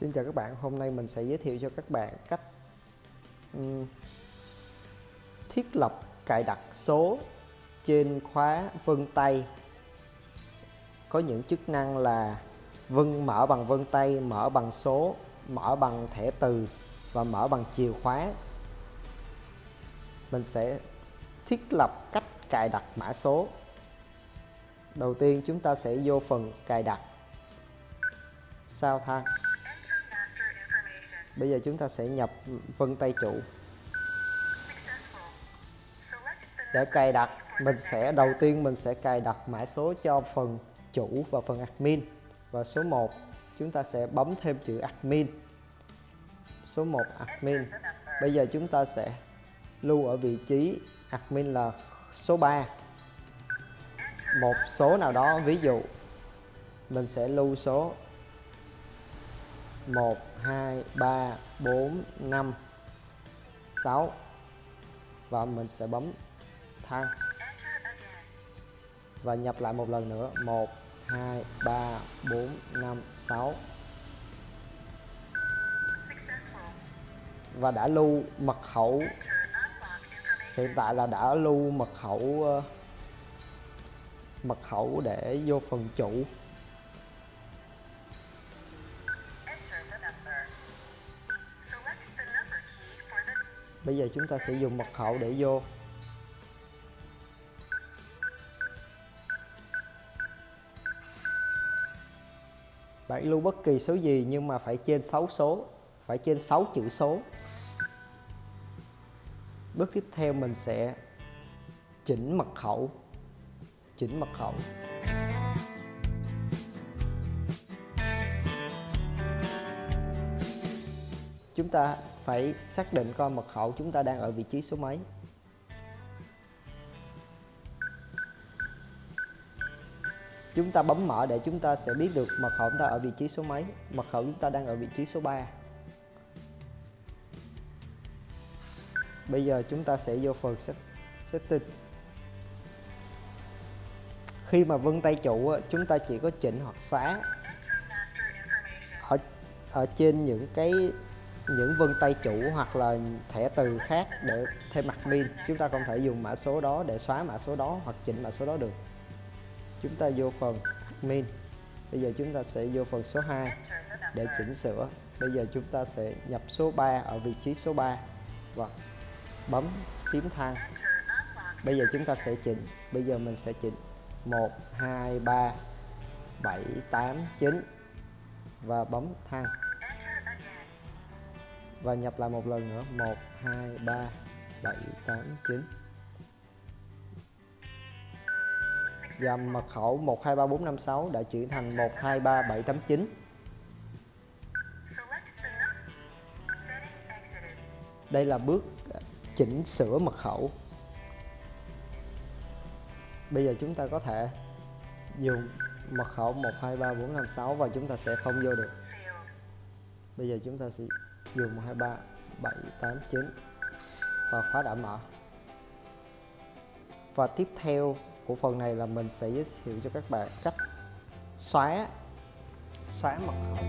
Xin chào các bạn, hôm nay mình sẽ giới thiệu cho các bạn cách um, thiết lập cài đặt số trên khóa vân tay có những chức năng là vân mở bằng vân tay, mở bằng số, mở bằng thẻ từ và mở bằng chìa khóa. Mình sẽ thiết lập cách cài đặt mã số. Đầu tiên chúng ta sẽ vô phần cài đặt sao thang Bây giờ chúng ta sẽ nhập vân tay chủ. Để cài đặt, mình sẽ đầu tiên mình sẽ cài đặt mã số cho phần chủ và phần admin. Và số 1, chúng ta sẽ bấm thêm chữ admin. Số 1 admin. Bây giờ chúng ta sẽ lưu ở vị trí admin là số 3. Một số nào đó, ví dụ mình sẽ lưu số 1 2 3 4 5 6 và mình sẽ bấm thăng và nhập lại một lần nữa. 1 2 3 4 5 6 và đã lưu mật khẩu. Hiện tại là đã lưu mật khẩu ờ, mật khẩu để vô phần chủ. Bây giờ chúng ta sẽ dùng mật khẩu để vô. Bạn lưu bất kỳ số gì nhưng mà phải trên 6 số, Phải trên 6 chữ số. Bước tiếp theo mình sẽ chỉnh mật khẩu, Chỉnh mật khẩu. Chúng ta phải xác định coi mật khẩu chúng ta đang ở vị trí số mấy. Chúng ta bấm mở để chúng ta sẽ biết được mật khẩu chúng ta ở vị trí số mấy. Mật khẩu chúng ta đang ở vị trí số 3 bây giờ chúng ta sẽ vô phần setting. Khi mà vân tay chủ chúng ta chỉ có chỉnh hoặc xóa ở ở trên những cái những vân tay chủ hoặc là thẻ từ khác để thêm mặt min chúng ta không thể dùng mã số đó để xóa mã số đó hoặc chỉnh mã số đó được. Chúng ta vô phần admin. Bây giờ chúng ta sẽ vô phần số 2 để chỉnh sửa. Bây giờ chúng ta sẽ nhập số 3 ở vị trí số 3 và bấm phím thang. Bây giờ chúng ta sẽ chỉnh. Bây giờ mình sẽ chỉnh. 1 2 3 7 8 9 và bấm thang và nhập lại một lần nữa. 1 2 3 7 8 9 và mật khẩu 123456 đã chuyển thành 123789 đây là bước chỉnh sửa mật khẩu. Bây giờ chúng ta có thể dùng mật khẩu 123456 và chúng ta sẽ không vô được. Bây giờ chúng ta sẽ dùng 123 789 và khóa đã mở và tiếp theo của phần này là mình sẽ giới thiệu cho các bạn cách xóa xóa mật khẩu.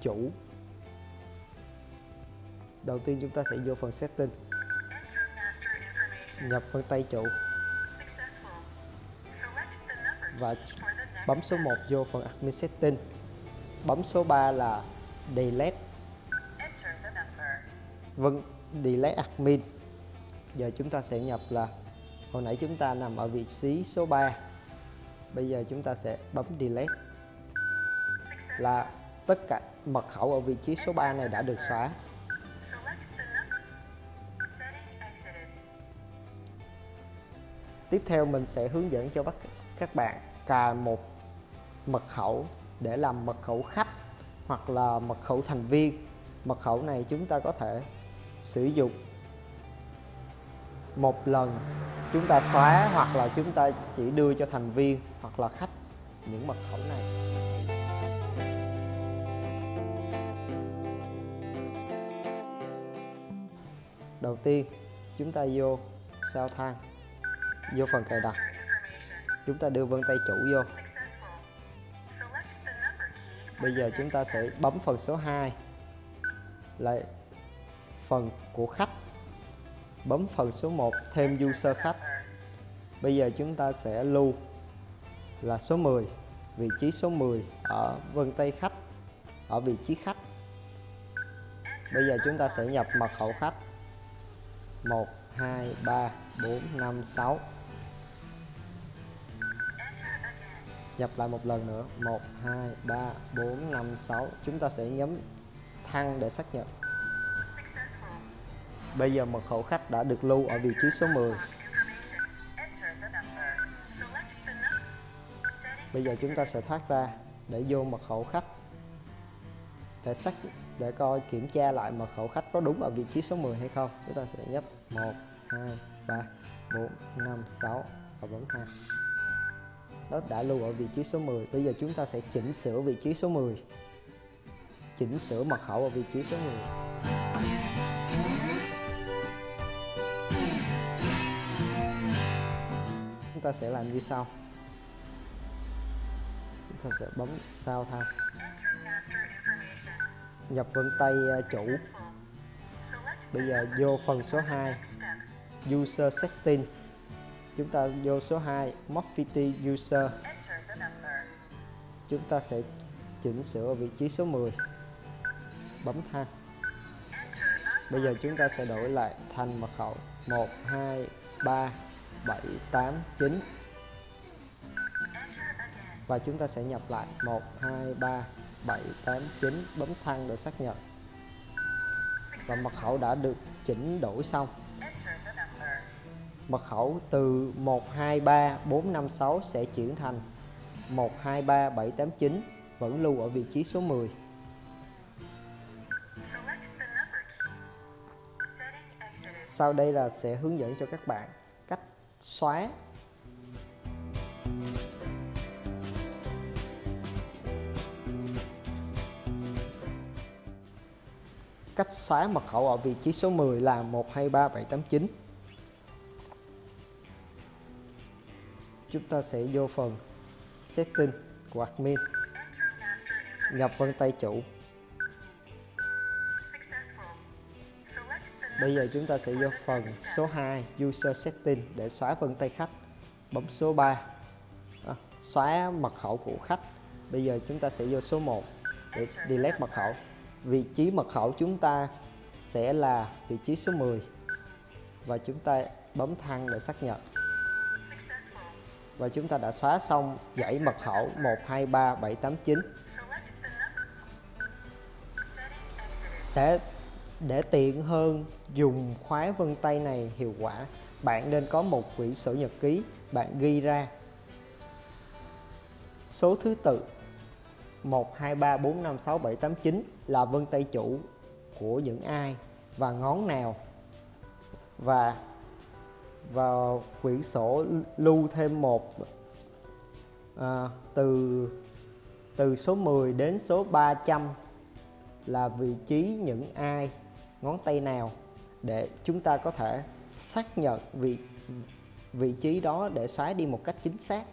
Chủ. Đầu tiên chúng ta sẽ vô phần setting. Nhập phần tay chủ và bấm số 1 vô phần admin setting. Bấm số 3 là delete. Vâng delete admin. Giờ chúng ta sẽ nhập là, hồi nãy chúng ta nằm ở vị trí số 3 bây giờ chúng ta sẽ bấm delete. Là tất cả mật khẩu ở vị trí số 3 này đã được xóa. Tiếp theo mình sẽ hướng dẫn cho các bạn cài một mật khẩu để làm mật khẩu khách hoặc là mật khẩu thành viên. Mật khẩu này chúng ta có thể sử dụng một lần chúng ta xóa hoặc là chúng ta chỉ đưa cho thành viên hoặc là khách những mật khẩu này. Đầu tiên, chúng ta vô sao thang, vô phần cài đặt chúng ta đưa vân tay chủ vô. Bây giờ chúng ta sẽ bấm phần số 2 là phần của khách. Bấm phần số 1 thêm user khách. Bây giờ chúng ta sẽ lưu là số 10 vị trí số 10 ở vân tay khách, ở vị trí khách. Bây giờ chúng ta sẽ nhập mật khẩu khách. 1 2 3 4 5 6 nhập lại một lần nữa. 1 2 3 4 5 6 chúng ta sẽ nhấn thăng để xác nhận. Bây giờ mật khẩu khách đã được lưu ở vị trí số 10 bây giờ chúng ta sẽ thoát ra để vô mật khẩu khách. Để xác để coi kiểm tra lại mật khẩu khách có đúng ở vị trí số 10 hay không. Chúng ta sẽ nhấp 1 2 3 4 5 6 và bấm thang nó đã lưu ở vị trí số 10 bây giờ chúng ta sẽ chỉnh sửa vị trí số 10 chỉnh sửa mật khẩu ở vị trí số 10 chúng ta sẽ làm như sau. Chúng ta sẽ bấm sao thang nhập vân tay ờ, chủ. Bây giờ vô phần số 2 user setting chúng ta vô số 2 Moffitt user. Chúng ta sẽ chỉnh sửa ở vị trí số 10 bấm thang bây giờ chúng ta sẽ đổi lại thành mật khẩu 1 2 3 7 8 9 và chúng ta sẽ nhập lại 1 2 3 7 8 9 bấm thăng để xác nhận. Và mật khẩu đã được chỉnh đổi xong mật khẩu từ 123 456 sẽ chuyển thành 123 789 vẫn lưu ở vị trí số 10 sau đây là sẽ hướng dẫn cho các bạn cách xóa. Cách xóa mật khẩu ở vị trí số 10 là 123789 chúng ta sẽ vô phần setting của admin nhập vân tay chủ. Bây giờ chúng ta sẽ vô phần số 2 user setting để xóa vân tay khách. Bấm số 3 à, xóa mật khẩu của khách. Bây giờ chúng ta sẽ vô số 1 để delete mật khẩu. Vị trí mật khẩu chúng ta sẽ là vị trí số 10 và chúng ta bấm thăng để xác nhận và chúng ta đã xóa xong dãy mật khẩu 123789 để để tiện hơn dùng khóa vân tay này hiệu quả, bạn nên có một quyển sổ nhật ký bạn ghi ra. Số thứ tự 1 2 3 4 5 6 7 8 9 là vân tay chủ của những ai và ngón nào. Và vào quyển sổ lưu thêm một à, từ từ số 10 đến số 300 là vị trí những ai ngón tay nào để chúng ta có thể xác nhận vị vị trí đó để xóa đi một cách chính xác.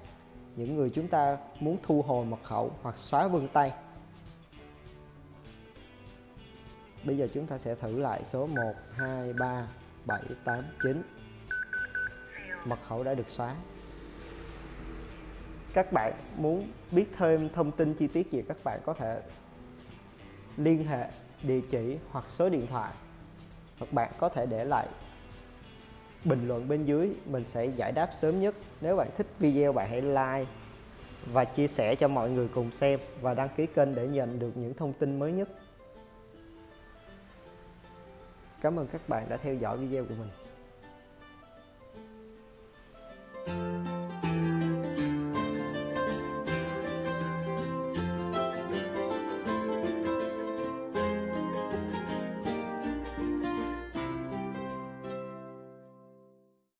Những người chúng ta muốn thu hồi mật khẩu hoặc xóa vân tay. Bây giờ chúng ta sẽ thử lại số 1 2 3 7 8 9 mật khẩu đã được xóa. Các bạn muốn biết thêm thông tin chi tiết gì, các bạn có thể liên hệ, địa chỉ hoặc số điện thoại. Hoặc bạn có thể để lại bình luận bên dưới, mình sẽ giải đáp sớm nhất. Nếu bạn thích video, bạn hãy like và chia sẻ cho mọi người cùng xem và đăng ký kênh để nhận được những thông tin mới nhất. Cảm ơn các bạn đã theo dõi video của mình.